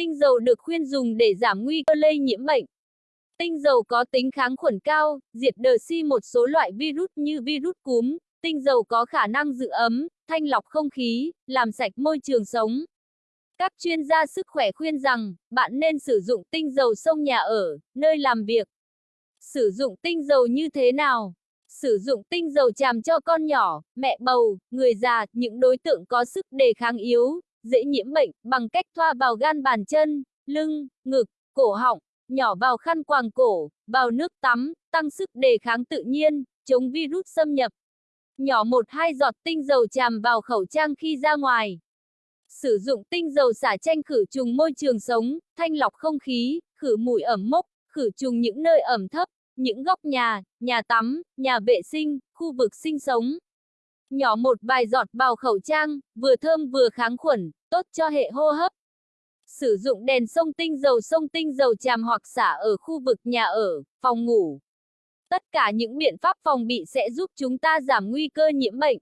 Tinh dầu được khuyên dùng để giảm nguy cơ lây nhiễm bệnh. Tinh dầu có tính kháng khuẩn cao, diệt đờ si một số loại virus như virus cúm. Tinh dầu có khả năng giữ ấm, thanh lọc không khí, làm sạch môi trường sống. Các chuyên gia sức khỏe khuyên rằng, bạn nên sử dụng tinh dầu sông nhà ở, nơi làm việc. Sử dụng tinh dầu như thế nào? Sử dụng tinh dầu chàm cho con nhỏ, mẹ bầu, người già, những đối tượng có sức đề kháng yếu, dễ nhiễm bệnh, bằng cách thoa vào gan bàn chân, lưng, ngực, cổ họng, nhỏ vào khăn quàng cổ, vào nước tắm, tăng sức đề kháng tự nhiên, chống virus xâm nhập. Nhỏ một hai giọt tinh dầu chàm vào khẩu trang khi ra ngoài. Sử dụng tinh dầu xả tranh khử trùng môi trường sống, thanh lọc không khí, khử mùi ẩm mốc, khử trùng những nơi ẩm thấp, những góc nhà, nhà tắm, nhà vệ sinh, khu vực sinh sống. Nhỏ một vài giọt vào khẩu trang, vừa thơm vừa kháng khuẩn, tốt cho hệ hô hấp. Sử dụng đèn sông tinh dầu sông tinh dầu tràm hoặc xả ở khu vực nhà ở, phòng ngủ. Tất cả những biện pháp phòng bị sẽ giúp chúng ta giảm nguy cơ nhiễm bệnh.